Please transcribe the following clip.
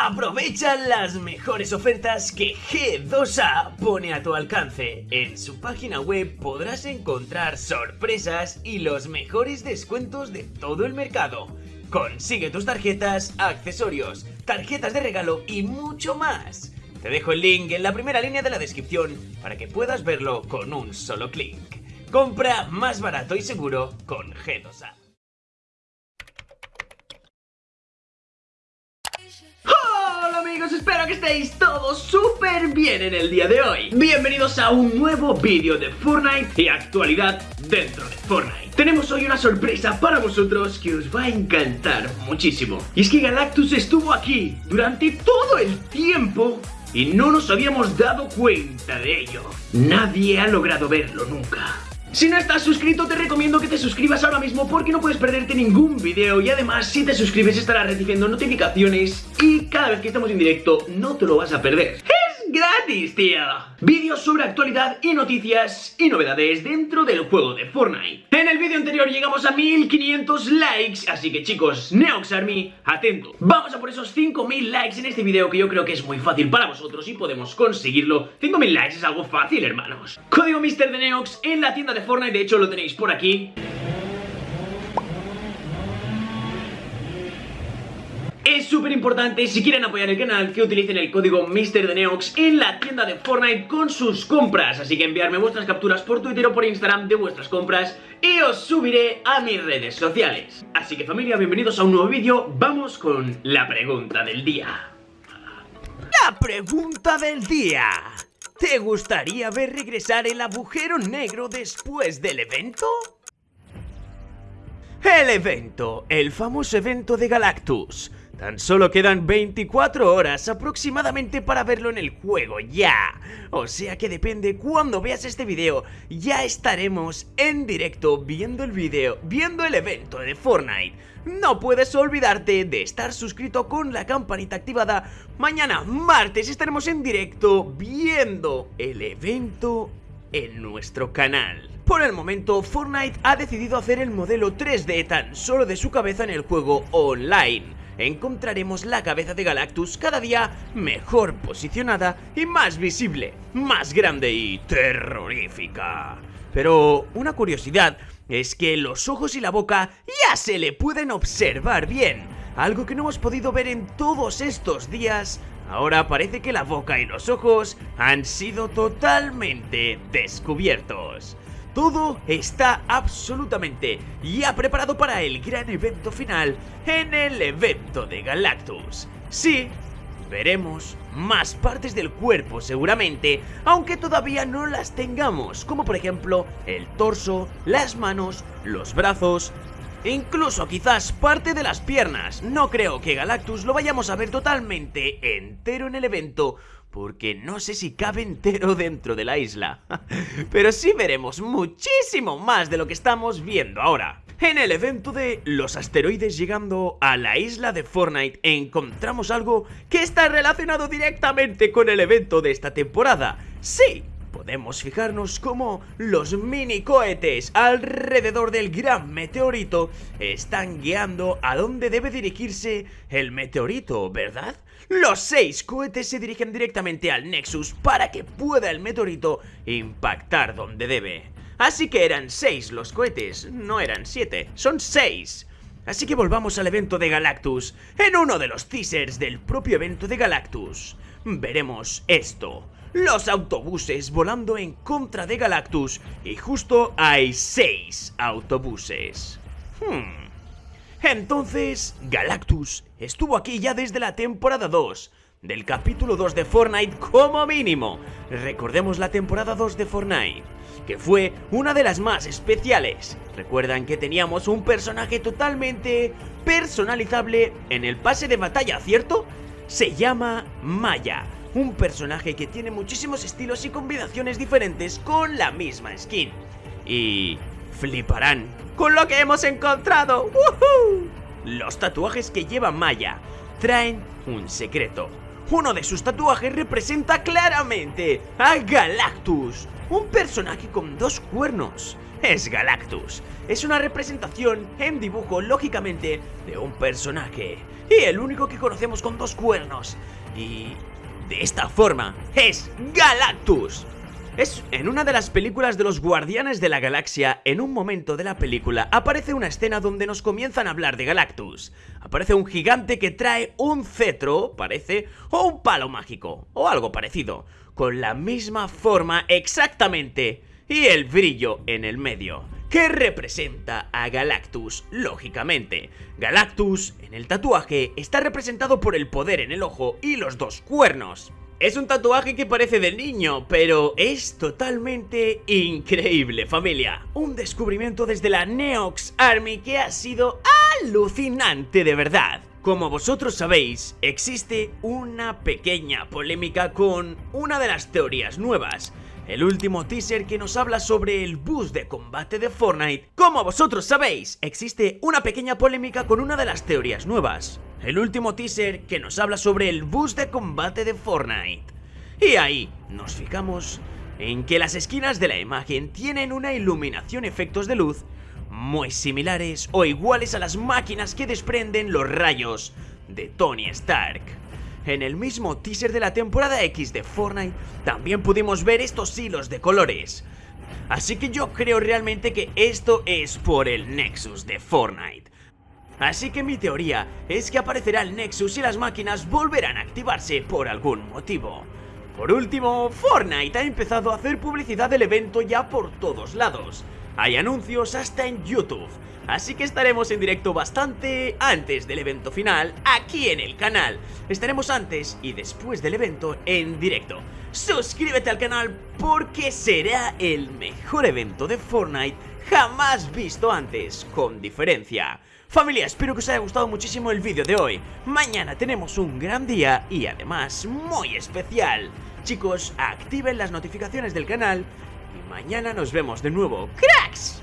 Aprovecha las mejores ofertas que G2A pone a tu alcance. En su página web podrás encontrar sorpresas y los mejores descuentos de todo el mercado. Consigue tus tarjetas, accesorios, tarjetas de regalo y mucho más. Te dejo el link en la primera línea de la descripción para que puedas verlo con un solo clic. Compra más barato y seguro con G2A. Amigos, espero que estéis todos súper bien en el día de hoy. Bienvenidos a un nuevo vídeo de Fortnite y actualidad dentro de Fortnite. Tenemos hoy una sorpresa para vosotros que os va a encantar muchísimo. Y es que Galactus estuvo aquí durante todo el tiempo y no nos habíamos dado cuenta de ello. Nadie ha logrado verlo nunca si no estás suscrito te recomiendo que te suscribas ahora mismo porque no puedes perderte ningún video y además si te suscribes estarás recibiendo notificaciones y cada vez que estamos en directo no te lo vas a perder gratis, tío. Vídeos sobre actualidad y noticias y novedades dentro del juego de Fortnite. En el vídeo anterior llegamos a 1500 likes, así que chicos, Neox Army, atento. Vamos a por esos 5000 likes en este vídeo que yo creo que es muy fácil para vosotros y podemos conseguirlo. 5000 likes es algo fácil, hermanos. Código Mister de Neox en la tienda de Fortnite, de hecho lo tenéis por aquí. Es súper importante, si quieren apoyar el canal, que utilicen el código MrDeneox en la tienda de Fortnite con sus compras. Así que enviarme vuestras capturas por Twitter o por Instagram de vuestras compras y os subiré a mis redes sociales. Así que familia, bienvenidos a un nuevo vídeo. Vamos con la pregunta del día. La pregunta del día. ¿Te gustaría ver regresar el agujero negro después del evento? El evento, el famoso evento de Galactus Tan solo quedan 24 horas aproximadamente para verlo en el juego ya. O sea que depende cuando veas este video, ya estaremos en directo viendo el video, viendo el evento de Fortnite. No puedes olvidarte de estar suscrito con la campanita activada. Mañana, martes, estaremos en directo viendo el evento en nuestro canal. Por el momento, Fortnite ha decidido hacer el modelo 3D tan solo de su cabeza en el juego online encontraremos la cabeza de Galactus cada día mejor posicionada y más visible, más grande y terrorífica. Pero una curiosidad es que los ojos y la boca ya se le pueden observar bien, algo que no hemos podido ver en todos estos días Ahora parece que la boca y los ojos han sido totalmente descubiertos. Todo está absolutamente ya preparado para el gran evento final en el evento de Galactus. Sí, veremos más partes del cuerpo seguramente, aunque todavía no las tengamos, como por ejemplo el torso, las manos, los brazos, incluso quizás parte de las piernas. No creo que Galactus lo vayamos a ver totalmente entero en el evento, porque no sé si cabe entero dentro de la isla. Pero sí veremos muchísimo más de lo que estamos viendo ahora. En el evento de los asteroides llegando a la isla de Fortnite encontramos algo que está relacionado directamente con el evento de esta temporada. Sí, podemos fijarnos cómo los mini cohetes alrededor del gran meteorito están guiando a dónde debe dirigirse el meteorito, ¿verdad? Los seis cohetes se dirigen directamente al Nexus para que pueda el meteorito impactar donde debe. Así que eran seis los cohetes, no eran siete, son seis. Así que volvamos al evento de Galactus. En uno de los teasers del propio evento de Galactus, veremos esto los autobuses volando en contra de Galactus y justo hay seis autobuses. Hmm. Entonces, Galactus estuvo aquí ya desde la temporada 2, del capítulo 2 de Fortnite como mínimo. Recordemos la temporada 2 de Fortnite, que fue una de las más especiales. Recuerdan que teníamos un personaje totalmente personalizable en el pase de batalla, ¿cierto? Se llama Maya un personaje que tiene muchísimos estilos y combinaciones diferentes con la misma skin. Y fliparán con lo que hemos encontrado. Los tatuajes que lleva Maya traen un secreto. Uno de sus tatuajes representa claramente a Galactus, un personaje con dos cuernos. Es Galactus. Es una representación en dibujo, lógicamente, de un personaje y el único que conocemos con dos cuernos. Y de esta forma es Galactus. Es en una de las películas de los Guardianes de la Galaxia, en un momento de la película, aparece una escena donde nos comienzan a hablar de Galactus. Aparece un gigante que trae un cetro, parece, o un palo mágico, o algo parecido, con la misma forma exactamente, y el brillo en el medio que representa a Galactus, lógicamente. Galactus, en el tatuaje, está representado por el poder en el ojo y los dos cuernos. Es un tatuaje que parece de niño, pero es totalmente increíble, familia. Un descubrimiento desde la Neox Army que ha sido alucinante de verdad. Como vosotros sabéis, existe una pequeña polémica con una de las teorías nuevas. El último teaser que nos habla sobre el bus de combate de Fortnite. Como vosotros sabéis, existe una pequeña polémica con una de las teorías nuevas el último teaser que nos habla sobre el bus de combate de Fortnite. Y ahí nos fijamos en que las esquinas de la imagen tienen una iluminación efectos de luz muy similares o iguales a las máquinas que desprenden los rayos de Tony Stark. En el mismo teaser de la temporada X de Fortnite también pudimos ver estos hilos de colores. Así que yo creo realmente que esto es por el Nexus de Fortnite. Así que mi teoría es que aparecerá el Nexus y las máquinas volverán a activarse por algún motivo. Por último, Fortnite ha empezado a hacer publicidad del evento ya por todos lados. Hay anuncios hasta en YouTube, así que estaremos en directo bastante antes del evento final aquí en el canal. Estaremos antes y después del evento en directo. Suscríbete al canal porque será el mejor evento de Fortnite jamás visto antes, con diferencia. Familia, espero que os haya gustado muchísimo el vídeo de hoy. Mañana tenemos un gran día y además muy especial. Chicos, activen las notificaciones del canal y mañana nos vemos de nuevo. ¡Cracks!